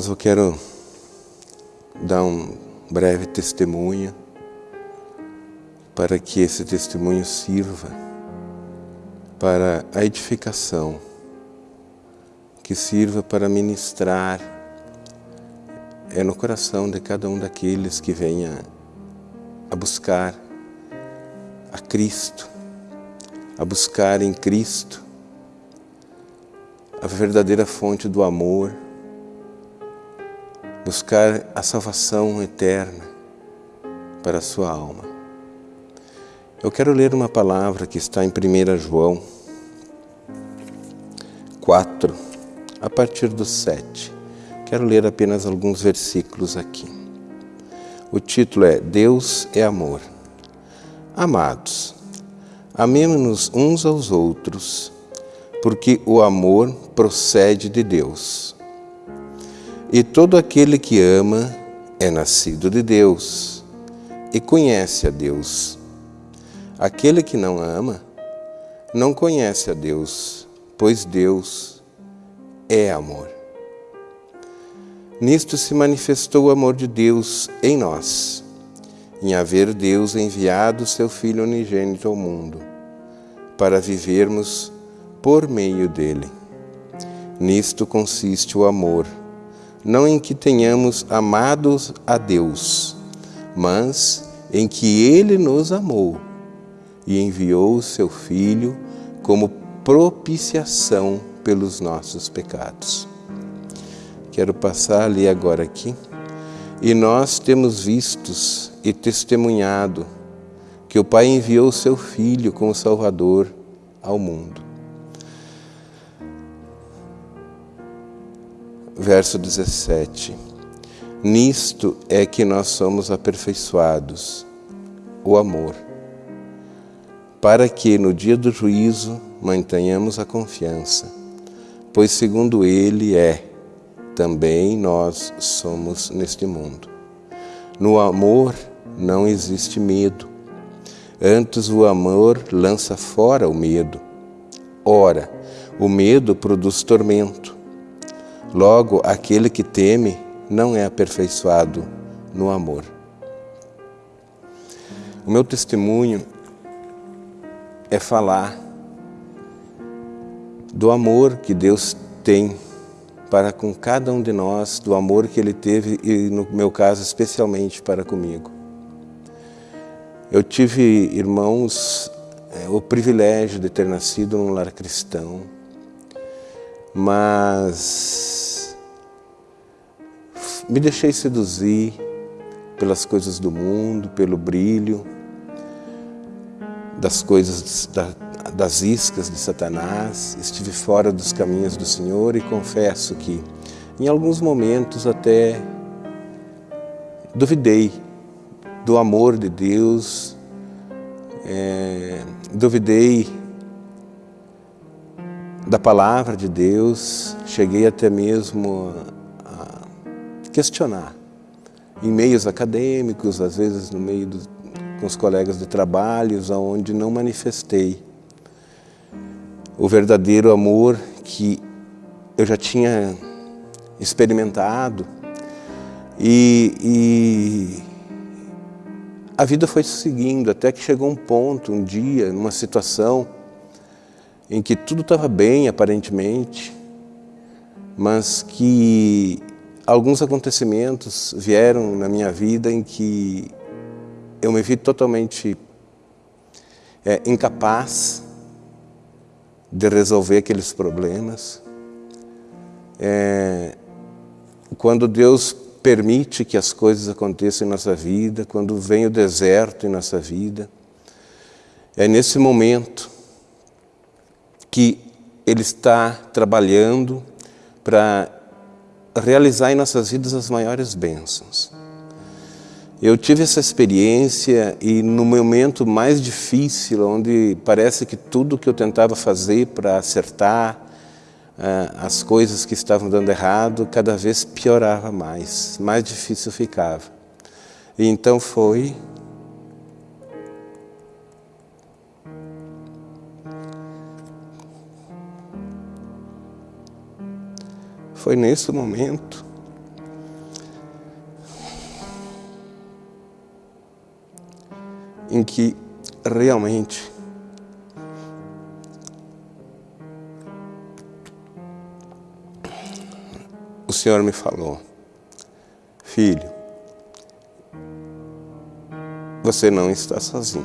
Irmãos, eu quero dar um breve testemunho para que esse testemunho sirva para a edificação, que sirva para ministrar. É no coração de cada um daqueles que venha a buscar a Cristo, a buscar em Cristo a verdadeira fonte do amor, buscar a salvação eterna para a sua alma. Eu quero ler uma palavra que está em 1 João 4, a partir do 7. Quero ler apenas alguns versículos aqui. O título é Deus é Amor. Amados, amemos-nos uns aos outros, porque o amor procede de Deus. E todo aquele que ama é nascido de Deus e conhece a Deus. Aquele que não ama não conhece a Deus, pois Deus é amor. Nisto se manifestou o amor de Deus em nós, em haver Deus enviado seu Filho unigênito ao mundo, para vivermos por meio dele. Nisto consiste o amor, não em que tenhamos amados a Deus, mas em que Ele nos amou e enviou o seu Filho como propiciação pelos nossos pecados. Quero passar ali agora aqui. E nós temos vistos e testemunhado que o Pai enviou o seu Filho como Salvador ao mundo. Verso 17. Nisto é que nós somos aperfeiçoados, o amor, para que no dia do juízo mantenhamos a confiança, pois segundo Ele é, também nós somos neste mundo. No amor não existe medo, antes o amor lança fora o medo. Ora, o medo produz tormento Logo, aquele que teme não é aperfeiçoado no amor. O meu testemunho é falar do amor que Deus tem para com cada um de nós, do amor que Ele teve e, no meu caso, especialmente para comigo. Eu tive, irmãos, é, o privilégio de ter nascido num lar cristão, mas me deixei seduzir pelas coisas do mundo, pelo brilho das coisas das iscas de Satanás. Estive fora dos caminhos do Senhor e confesso que em alguns momentos até duvidei do amor de Deus, é, duvidei da palavra de Deus, cheguei até mesmo a questionar em meios acadêmicos, às vezes no meio do, com os colegas de trabalhos, onde não manifestei o verdadeiro amor que eu já tinha experimentado. E, e a vida foi seguindo até que chegou um ponto, um dia, numa situação em que tudo estava bem, aparentemente, mas que alguns acontecimentos vieram na minha vida em que eu me vi totalmente é, incapaz de resolver aqueles problemas. É, quando Deus permite que as coisas aconteçam em nossa vida, quando vem o deserto em nossa vida, é nesse momento que Ele está trabalhando para realizar em nossas vidas as maiores bênçãos. Eu tive essa experiência e no momento mais difícil, onde parece que tudo que eu tentava fazer para acertar uh, as coisas que estavam dando errado, cada vez piorava mais, mais difícil ficava. E então foi Foi nesse momento. Em que realmente o Senhor me falou, filho, você não está sozinho.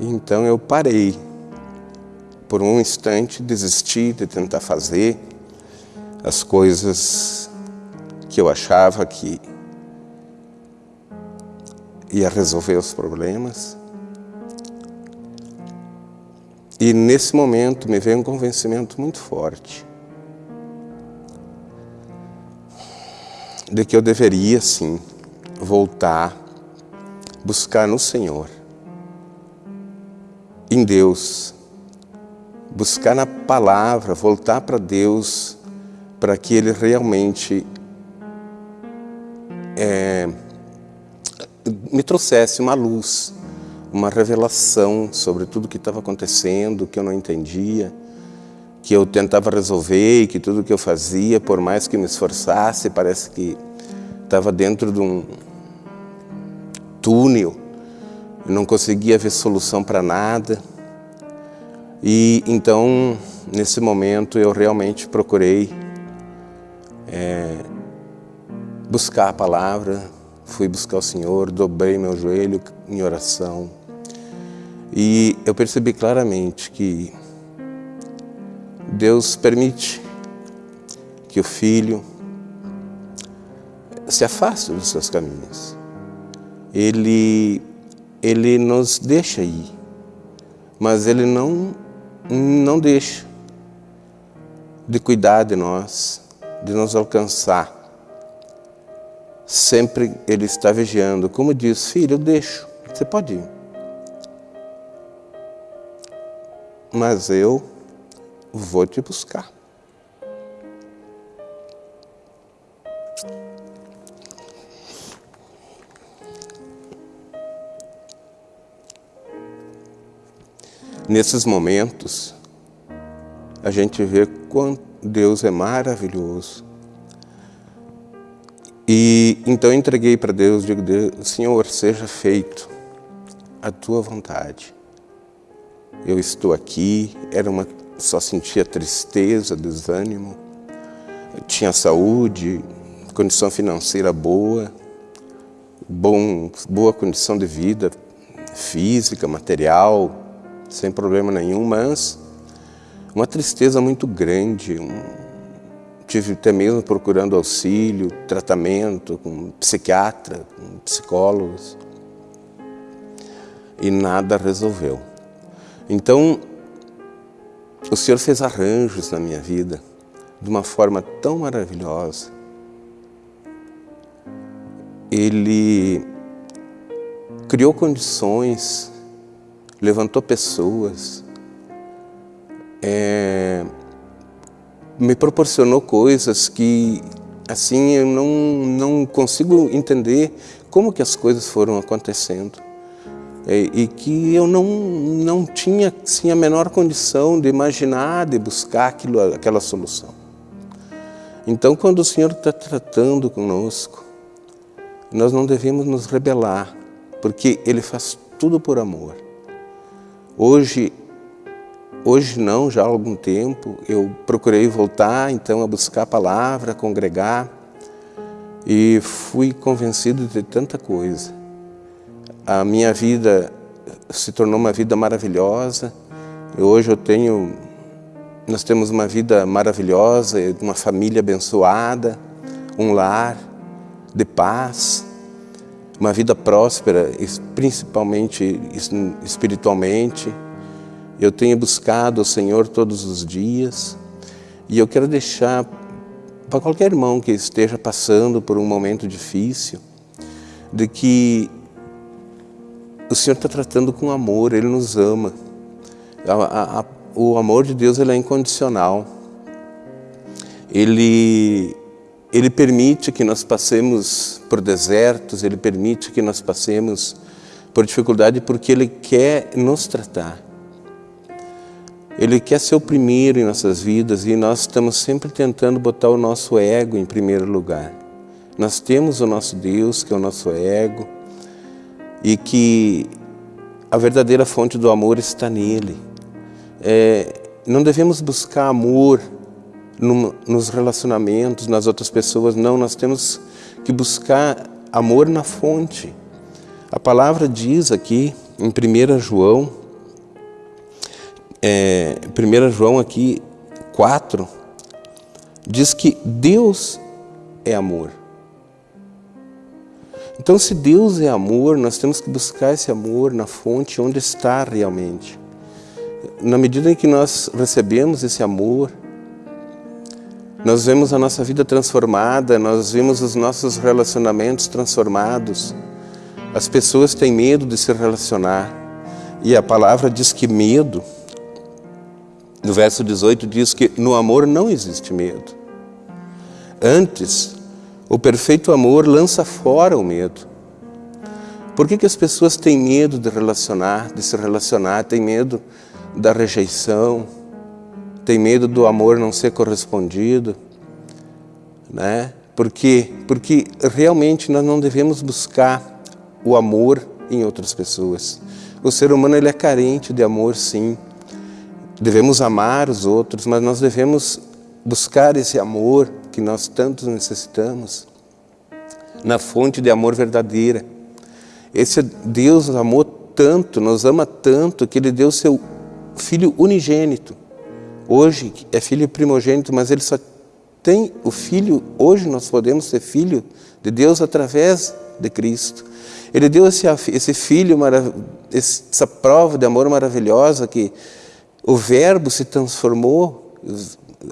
Então eu parei por um instante desisti de tentar fazer as coisas que eu achava que ia resolver os problemas. E nesse momento me veio um convencimento muito forte de que eu deveria sim voltar, buscar no Senhor, em Deus, buscar na palavra, voltar para Deus, para que Ele realmente é, me trouxesse uma luz, uma revelação sobre tudo que estava acontecendo, que eu não entendia, que eu tentava resolver e que tudo que eu fazia, por mais que me esforçasse, parece que estava dentro de um túnel, eu não conseguia ver solução para nada. E então, nesse momento, eu realmente procurei é, buscar a palavra, fui buscar o Senhor, dobrei meu joelho em oração. E eu percebi claramente que Deus permite que o filho se afaste dos seus caminhos. Ele, ele nos deixa ir, mas ele não, não deixa de cuidar de nós, de nos alcançar. Sempre Ele está vigiando. Como diz, filho, eu deixo, você pode ir. Mas eu vou te buscar. Nesses momentos, a gente vê quanto Deus é maravilhoso. E então entreguei para Deus, digo, Deus, Senhor, seja feito a tua vontade. Eu estou aqui, era uma, só sentia tristeza, desânimo, eu tinha saúde, condição financeira boa, bom, boa condição de vida física, material, sem problema nenhum, mas uma tristeza muito grande, um, tive até mesmo procurando auxílio, tratamento com psiquiatra, com psicólogos, e nada resolveu. Então, o Senhor fez arranjos na minha vida de uma forma tão maravilhosa. Ele criou condições, levantou pessoas, é, me proporcionou coisas que assim eu não, não consigo entender como que as coisas foram acontecendo é, e que eu não, não tinha assim, a menor condição de imaginar, de buscar aquilo, aquela solução. Então, quando o Senhor está tratando conosco, nós não devemos nos rebelar, porque Ele faz tudo por amor. Hoje Hoje não, já há algum tempo, eu procurei voltar então a buscar a palavra, a congregar e fui convencido de tanta coisa. A minha vida se tornou uma vida maravilhosa. Hoje eu tenho, nós temos uma vida maravilhosa, uma família abençoada, um lar de paz, uma vida próspera, principalmente espiritualmente. Eu tenho buscado o Senhor todos os dias e eu quero deixar para qualquer irmão que esteja passando por um momento difícil, de que o Senhor está tratando com amor, Ele nos ama. A, a, o amor de Deus ele é incondicional. Ele, ele permite que nós passemos por desertos, Ele permite que nós passemos por dificuldade porque Ele quer nos tratar. Ele quer ser o primeiro em nossas vidas e nós estamos sempre tentando botar o nosso ego em primeiro lugar. Nós temos o nosso Deus, que é o nosso ego, e que a verdadeira fonte do amor está nele. É, não devemos buscar amor no, nos relacionamentos, nas outras pessoas, não, nós temos que buscar amor na fonte. A palavra diz aqui em 1 João, é, 1 João aqui 4, diz que Deus é amor. Então, se Deus é amor, nós temos que buscar esse amor na fonte onde está realmente. Na medida em que nós recebemos esse amor, nós vemos a nossa vida transformada, nós vemos os nossos relacionamentos transformados. As pessoas têm medo de se relacionar. E a palavra diz que medo, no verso 18 diz que no amor não existe medo. Antes, o perfeito amor lança fora o medo. Por que, que as pessoas têm medo de relacionar, de se relacionar, têm medo da rejeição, tem medo do amor não ser correspondido, né? Porque, porque realmente nós não devemos buscar o amor em outras pessoas. O ser humano ele é carente de amor, sim. Devemos amar os outros, mas nós devemos buscar esse amor que nós tanto necessitamos na fonte de amor verdadeira. Esse Deus amou tanto, nos ama tanto, que Ele deu seu Filho unigênito hoje é filho primogênito, mas ele só tem o filho, hoje nós podemos ser filho de Deus através de Cristo. Ele deu esse, esse filho, essa prova de amor maravilhosa que o verbo se transformou,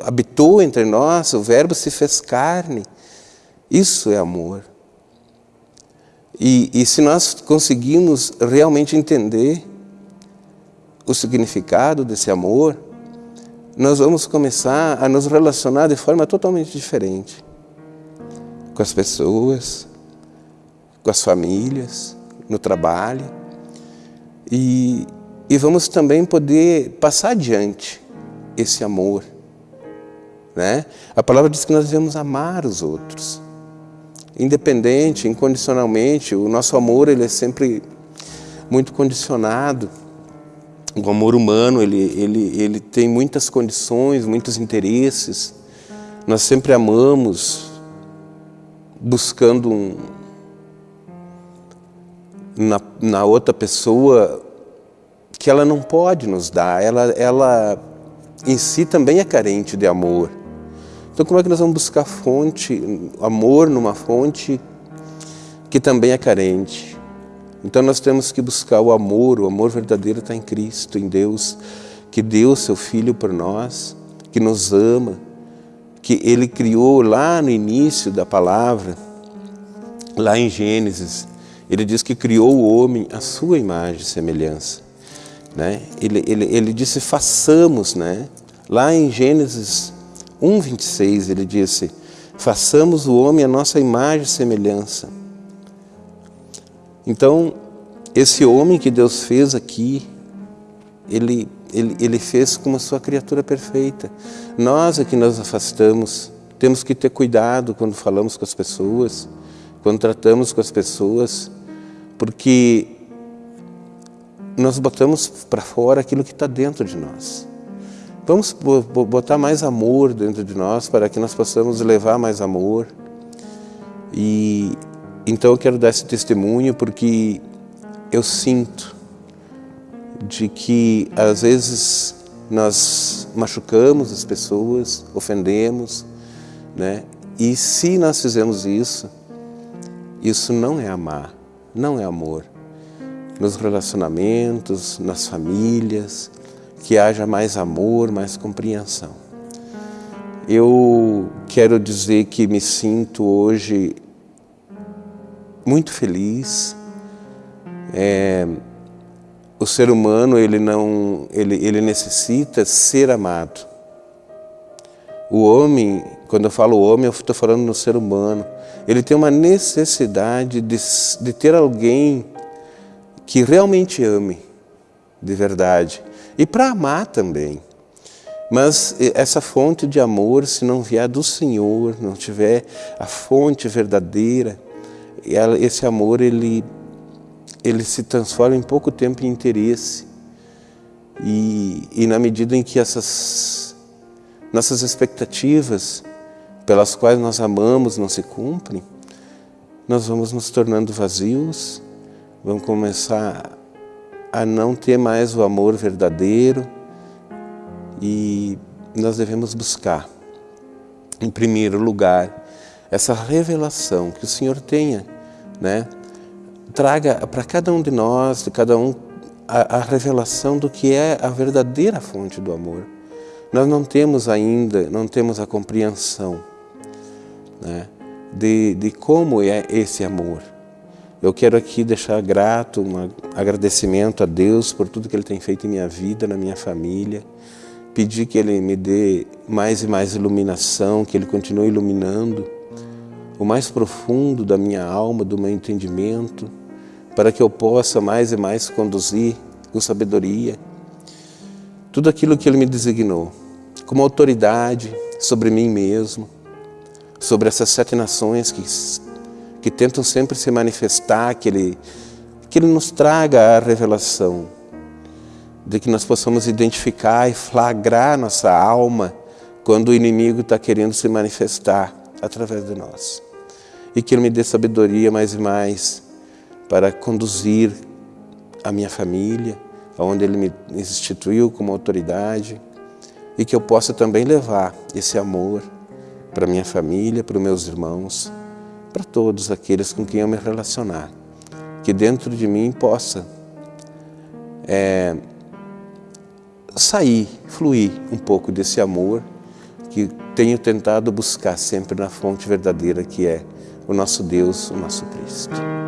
habitou entre nós, o verbo se fez carne. Isso é amor. E, e se nós conseguimos realmente entender o significado desse amor, nós vamos começar a nos relacionar de forma totalmente diferente com as pessoas, com as famílias, no trabalho e, e vamos também poder passar adiante esse amor. Né? A palavra diz que nós devemos amar os outros, independente, incondicionalmente. O nosso amor ele é sempre muito condicionado o amor humano, ele, ele, ele tem muitas condições, muitos interesses. Nós sempre amamos buscando um, na, na outra pessoa que ela não pode nos dar. Ela, ela em si também é carente de amor. Então como é que nós vamos buscar fonte, amor numa fonte que também é carente? Então nós temos que buscar o amor, o amor verdadeiro está em Cristo, em Deus, que deu seu Filho por nós, que nos ama, que Ele criou lá no início da palavra, lá em Gênesis, Ele diz que criou o homem à sua imagem e semelhança. Né? Ele, ele, ele disse, façamos, né? lá em Gênesis 1, 26, Ele disse, façamos o homem à nossa imagem e semelhança. Então, esse homem que Deus fez aqui, ele, ele, ele fez como a sua criatura perfeita. Nós é que nos afastamos, temos que ter cuidado quando falamos com as pessoas, quando tratamos com as pessoas, porque nós botamos para fora aquilo que está dentro de nós. Vamos botar mais amor dentro de nós para que nós possamos levar mais amor. E então eu quero dar esse testemunho porque eu sinto de que às vezes nós machucamos as pessoas, ofendemos, né? E se nós fizemos isso, isso não é amar, não é amor. Nos relacionamentos, nas famílias, que haja mais amor, mais compreensão. Eu quero dizer que me sinto hoje muito feliz. É, o ser humano ele não ele, ele necessita ser amado. O homem, quando eu falo homem, eu estou falando no ser humano. Ele tem uma necessidade de, de ter alguém que realmente ame, de verdade. E para amar também. Mas essa fonte de amor, se não vier do Senhor, não tiver a fonte verdadeira, esse amor ele, ele se transforma em pouco tempo em interesse. E, e na medida em que essas nossas expectativas pelas quais nós amamos não se cumprem, nós vamos nos tornando vazios, vamos começar a não ter mais o amor verdadeiro, e nós devemos buscar, em primeiro lugar, essa revelação que o Senhor tenha, né? Traga para cada um de nós, de cada um, a, a revelação do que é a verdadeira fonte do amor. Nós não temos ainda, não temos a compreensão né, de, de como é esse amor. Eu quero aqui deixar grato, um agradecimento a Deus por tudo que Ele tem feito em minha vida, na minha família, pedir que Ele me dê mais e mais iluminação, que Ele continue iluminando o mais profundo da minha alma, do meu entendimento, para que eu possa mais e mais conduzir com sabedoria tudo aquilo que Ele me designou, como autoridade sobre mim mesmo, sobre essas sete nações que, que tentam sempre se manifestar, que Ele, que Ele nos traga a revelação de que nós possamos identificar e flagrar nossa alma quando o inimigo está querendo se manifestar através de nós. E que Ele me dê sabedoria mais e mais para conduzir a minha família, aonde Ele me instituiu como autoridade, e que eu possa também levar esse amor para minha família, para os meus irmãos, para todos aqueles com quem eu me relacionar. Que dentro de mim possa é, sair, fluir um pouco desse amor que tenho tentado buscar sempre na fonte verdadeira que é o nosso Deus, o nosso Cristo.